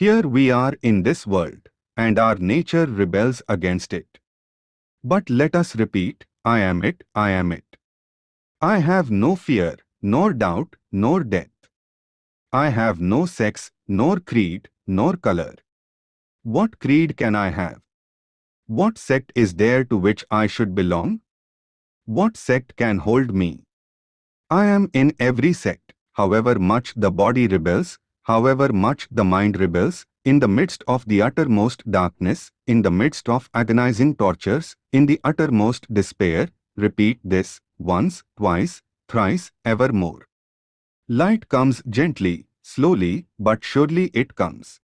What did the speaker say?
Here we are in this world, and our nature rebels against it. But let us repeat, I am it, I am it. I have no fear, nor doubt, nor death. I have no sex, nor creed, nor color. What creed can I have? What sect is there to which I should belong? What sect can hold me? I am in every sect, however much the body rebels, however much the mind rebels, in the midst of the uttermost darkness, in the midst of agonizing tortures, in the uttermost despair, repeat this, once, twice, thrice, evermore. Light comes gently, slowly, but surely it comes.